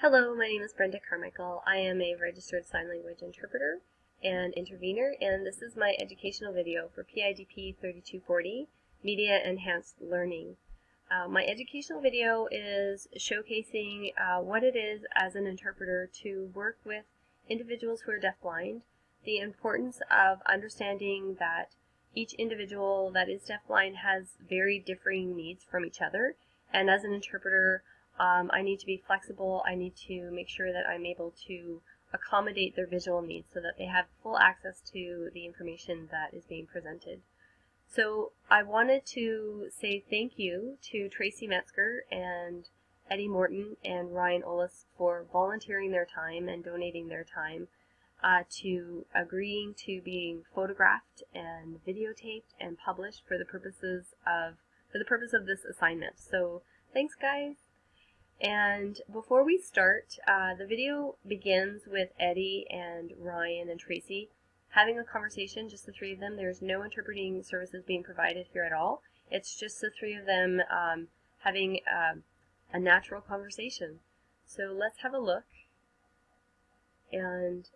Hello, my name is Brenda Carmichael. I am a registered sign language interpreter and intervener, and this is my educational video for PIDP 3240, Media Enhanced Learning. Uh, my educational video is showcasing uh, what it is as an interpreter to work with individuals who are deafblind, the importance of understanding that each individual that is deafblind has very differing needs from each other, and as an interpreter, um, I need to be flexible. I need to make sure that I'm able to accommodate their visual needs so that they have full access to the information that is being presented. So I wanted to say thank you to Tracy Metzger and Eddie Morton and Ryan Ollis for volunteering their time and donating their time uh, to agreeing to being photographed and videotaped and published for the purposes of for the purpose of this assignment. So thanks guys. And before we start, uh, the video begins with Eddie and Ryan and Tracy having a conversation, just the three of them. There's no interpreting services being provided here at all. It's just the three of them um, having uh, a natural conversation. So let's have a look. And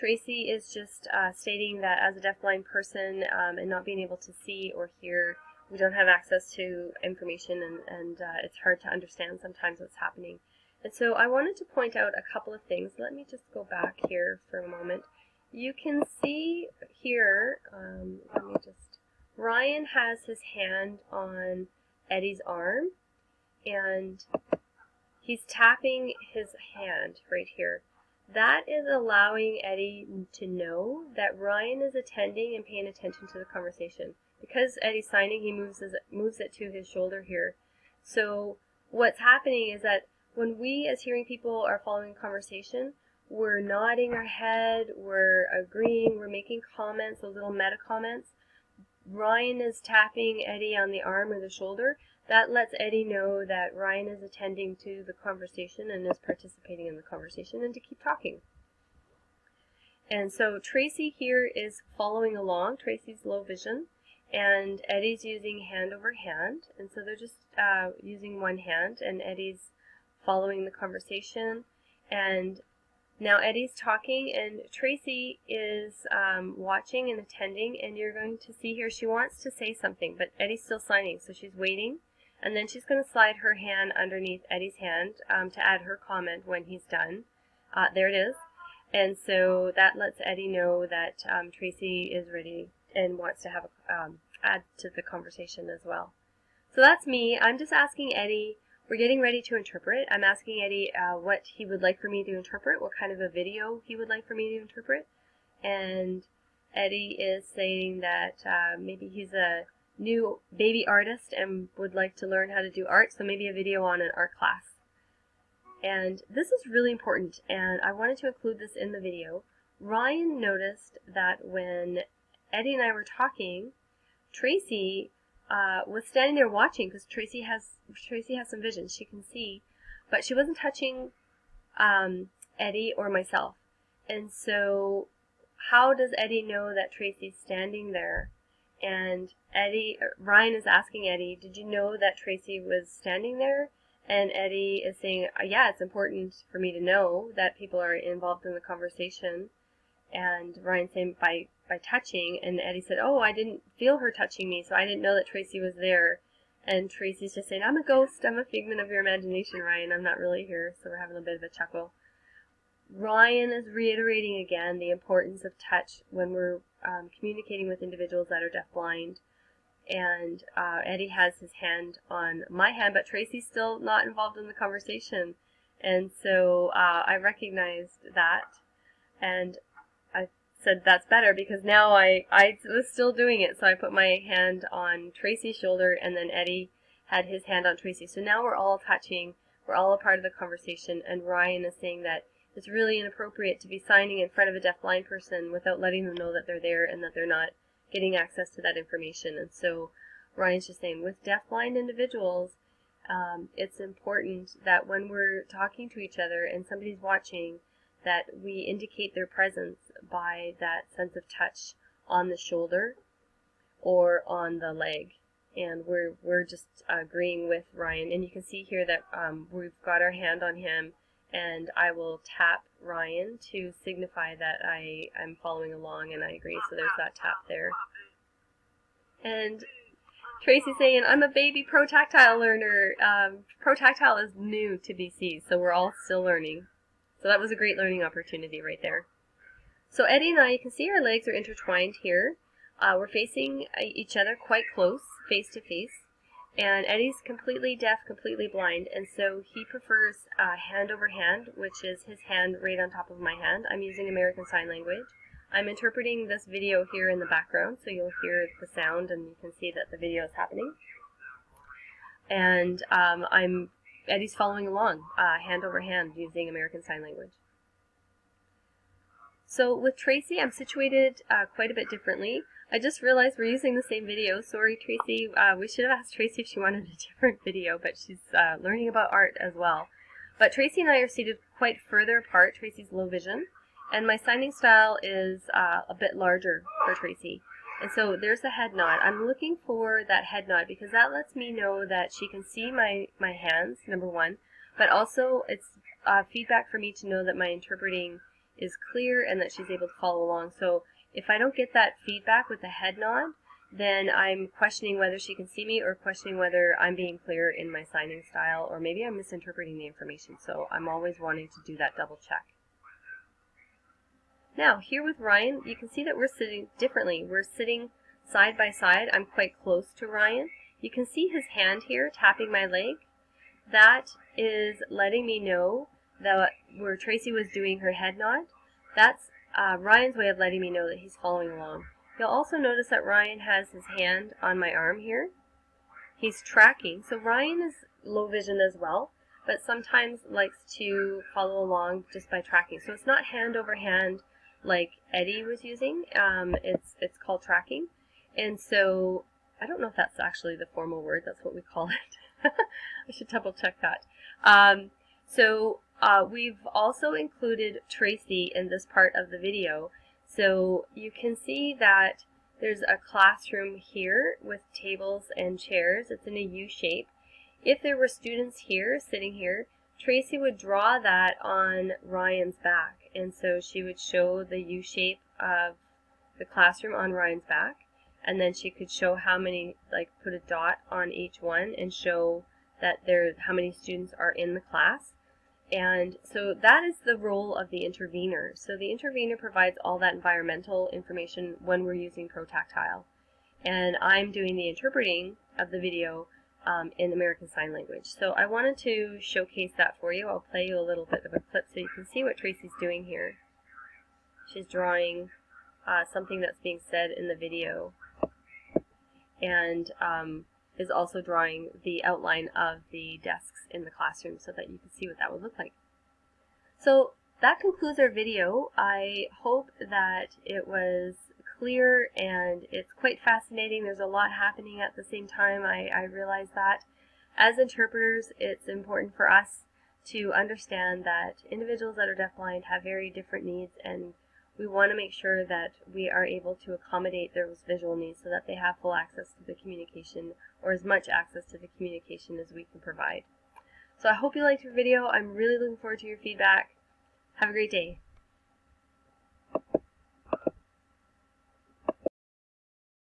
Tracy is just uh, stating that as a deafblind person um, and not being able to see or hear, we don't have access to information and, and uh, it's hard to understand sometimes what's happening. And so I wanted to point out a couple of things. Let me just go back here for a moment. You can see here, um, let me just, Ryan has his hand on Eddie's arm and he's tapping his hand right here. That is allowing Eddie to know that Ryan is attending and paying attention to the conversation. Because Eddie's signing, he moves, his, moves it to his shoulder here. So what's happening is that when we as hearing people are following conversation, we're nodding our head, we're agreeing, we're making comments, those little meta comments. Ryan is tapping Eddie on the arm or the shoulder. That lets Eddie know that Ryan is attending to the conversation and is participating in the conversation and to keep talking. And so Tracy here is following along. Tracy's low vision. And Eddie's using hand over hand. And so they're just uh, using one hand. And Eddie's following the conversation. And now Eddie's talking and Tracy is um, watching and attending. And you're going to see here she wants to say something. But Eddie's still signing. So she's waiting. And then she's going to slide her hand underneath Eddie's hand um, to add her comment when he's done. Uh, there it is. And so that lets Eddie know that um, Tracy is ready and wants to have a, um, add to the conversation as well. So that's me. I'm just asking Eddie, we're getting ready to interpret. I'm asking Eddie uh, what he would like for me to interpret, what kind of a video he would like for me to interpret. And Eddie is saying that uh, maybe he's a new baby artist and would like to learn how to do art, so maybe a video on an art class. And this is really important, and I wanted to include this in the video. Ryan noticed that when Eddie and I were talking, Tracy uh, was standing there watching because Tracy has Tracy has some vision; she can see, but she wasn't touching um, Eddie or myself. And so, how does Eddie know that Tracy's standing there and Eddie, Ryan is asking Eddie, did you know that Tracy was standing there? And Eddie is saying, uh, yeah, it's important for me to know that people are involved in the conversation. And Ryan saying by by touching, and Eddie said, oh, I didn't feel her touching me, so I didn't know that Tracy was there. And Tracy's just saying, I'm a ghost, I'm a figment of your imagination, Ryan, I'm not really here. So we're having a bit of a chuckle. Ryan is reiterating again the importance of touch when we're um, communicating with individuals that are deafblind. And uh, Eddie has his hand on my hand, but Tracy's still not involved in the conversation. And so uh, I recognized that, and said that's better because now I, I was still doing it. So I put my hand on Tracy's shoulder, and then Eddie had his hand on Tracy. So now we're all touching, we're all a part of the conversation, and Ryan is saying that it's really inappropriate to be signing in front of a deafblind person without letting them know that they're there and that they're not getting access to that information. And so Ryan's just saying, with deafblind individuals, um, it's important that when we're talking to each other and somebody's watching, that we indicate their presence by that sense of touch on the shoulder or on the leg. and we're we're just agreeing with Ryan. And you can see here that um, we've got our hand on him, and I will tap Ryan to signify that I am following along and I agree. So there's that tap there. And Tracy's saying, I'm a baby protactile learner. Um, protactile is new to BC, so we're all still learning. So that was a great learning opportunity right there. So Eddie and I, you can see our legs are intertwined here. Uh, we're facing uh, each other quite close, face to face. And Eddie's completely deaf, completely blind, and so he prefers uh, hand over hand, which is his hand right on top of my hand. I'm using American Sign Language. I'm interpreting this video here in the background, so you'll hear the sound and you can see that the video is happening. And um, I'm Eddie's following along, uh, hand over hand, using American Sign Language. So with Tracy, I'm situated uh, quite a bit differently. I just realized we're using the same video. Sorry, Tracy. Uh, we should have asked Tracy if she wanted a different video, but she's uh, learning about art as well. But Tracy and I are seated quite further apart. Tracy's low vision. And my signing style is uh, a bit larger for Tracy. And so there's the head nod. I'm looking for that head nod because that lets me know that she can see my, my hands, number one, but also it's uh, feedback for me to know that my interpreting is clear and that she's able to follow along. So if I don't get that feedback with the head nod, then I'm questioning whether she can see me or questioning whether I'm being clear in my signing style or maybe I'm misinterpreting the information. So I'm always wanting to do that double check. Now, here with Ryan, you can see that we're sitting differently. We're sitting side by side. I'm quite close to Ryan. You can see his hand here tapping my leg. That is letting me know that where Tracy was doing her head nod, that's uh, Ryan's way of letting me know that he's following along. You'll also notice that Ryan has his hand on my arm here. He's tracking. So Ryan is low vision as well, but sometimes likes to follow along just by tracking. So it's not hand over hand like Eddie was using. Um, it's, it's called tracking. And so I don't know if that's actually the formal word. That's what we call it. I should double check that. Um, so uh, we've also included Tracy in this part of the video. So you can see that there's a classroom here with tables and chairs. It's in a U shape. If there were students here, sitting here, Tracy would draw that on Ryan's back. And so she would show the U shape of the classroom on Ryan's back. And then she could show how many, like put a dot on each one and show that there, how many students are in the class. And so that is the role of the intervener. So the intervener provides all that environmental information when we're using ProTactile. And I'm doing the interpreting of the video um, in American Sign Language. So I wanted to showcase that for you. I'll play you a little bit of a clip so you can see what Tracy's doing here. She's drawing uh, something that's being said in the video. And um, is also drawing the outline of the desks in the classroom so that you can see what that would look like. So that concludes our video. I hope that it was clear and it's quite fascinating. There's a lot happening at the same time. I, I realize that. As interpreters, it's important for us to understand that individuals that are deafblind have very different needs and we want to make sure that we are able to accommodate those visual needs so that they have full access to the communication or as much access to the communication as we can provide. So I hope you liked your video. I'm really looking forward to your feedback. Have a great day.